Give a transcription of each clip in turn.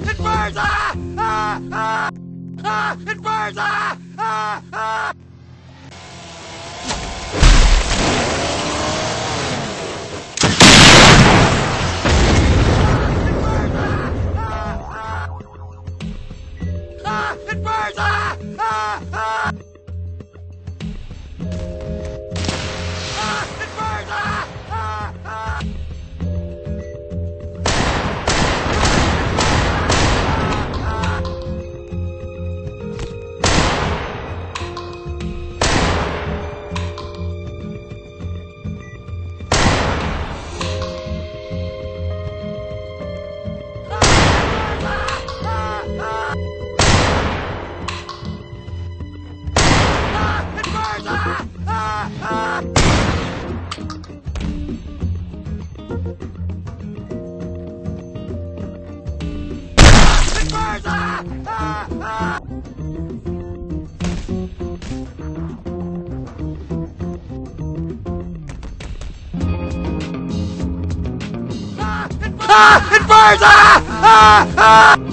It burns! Ah! Ah! Ah! Ah! It burns! Ah! Ah! Ah! It burns! Ah! Ah! Ah! ah it burns! Ah! Ah! It burns! Ah! Ah! Ah!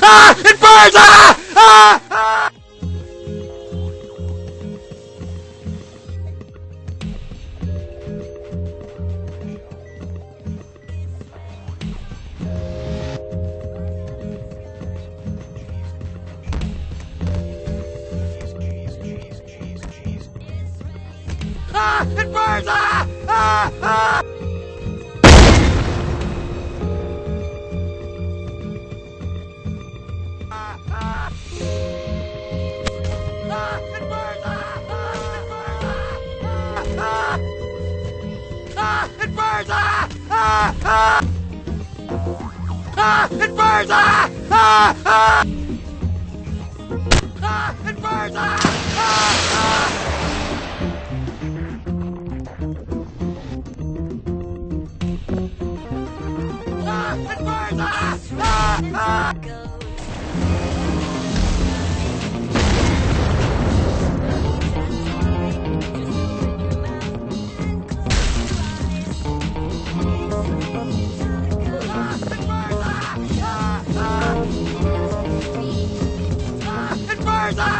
Ah! It burns! Ah! Ah! Ah! Ah! It burns! Ah! Ah! Ah! Ah! Ah! It burns! Ah! Ah! Ah! Ah! It burns! Ah! Ah! Ah! Ah! It burns! Ah! Ah! Ah! ah